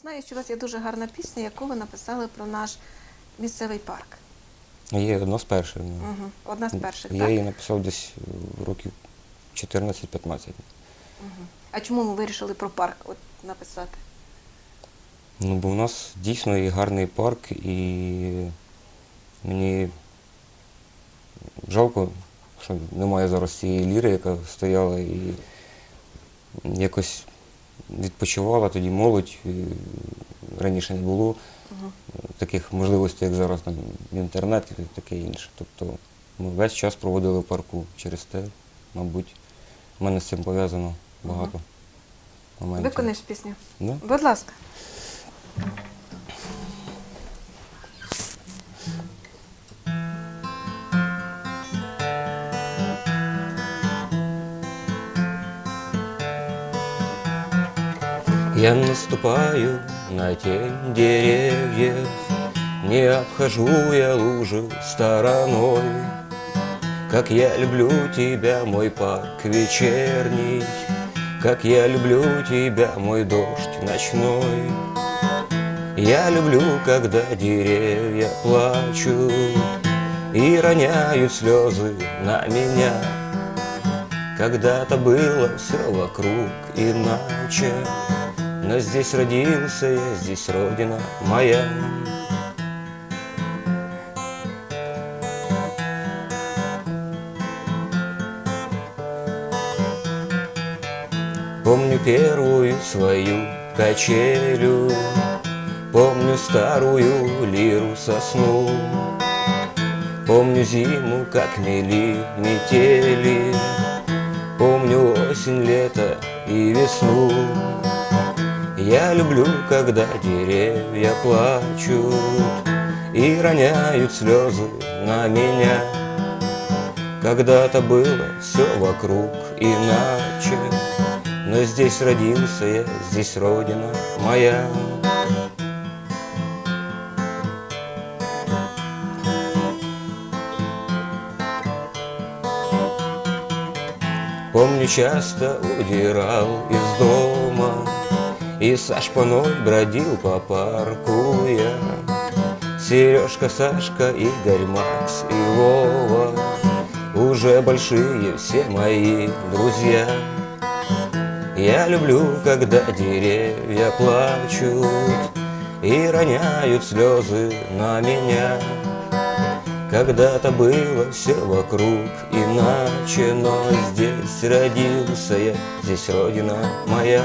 Знаю, що у вас є дуже гарна пісня, яку ви написали про наш місцевий парк. Є одна з перших. ну. Угу. Одна з перших, Я так? її написав десь е, років 14-15. Угу. А чому ви вирішили про парк от написати? Ну, бо в нас дійсно є гарний парк, і мені жалко, що немає зараз цієї ліри, яка стояла і якось відпочивала тоді молодь. Раніше не було Угу. таких можливостей, як зараз там інтернет і таке інше. Тобто ми весь час проводили в парку через те, мабуть, в мене з цим пов'язано багато моментів. Виконаєш пісню? Да? Будь ласка. Я наступаю на тень деревьев, Не обхожу я лужи стороной. Как я люблю тебя, мой парк вечерний, Как я люблю тебя, мой дождь ночной. Я люблю, когда деревья плачут И роняют слезы на меня. Когда-то было все вокруг иначе, Но здесь родился я, здесь родина моя. Помню первую свою качелю, Помню старую лиру сосну, Помню зиму, как мели метели, Помню осень, лето и весну. Я люблю, когда деревья плачут И роняют слезы на меня. Когда-то было все вокруг иначе, Но здесь родился я, здесь родина моя. Помню, часто удирал из дома И со шпаной бродил по парку я. Сережка, Сашка, Игорь, Макс и Вова Уже большие все мои друзья. Я люблю, когда деревья плачут И роняют слезы на меня. Когда-то было все вокруг иначе, но здесь родился я, здесь родина моя.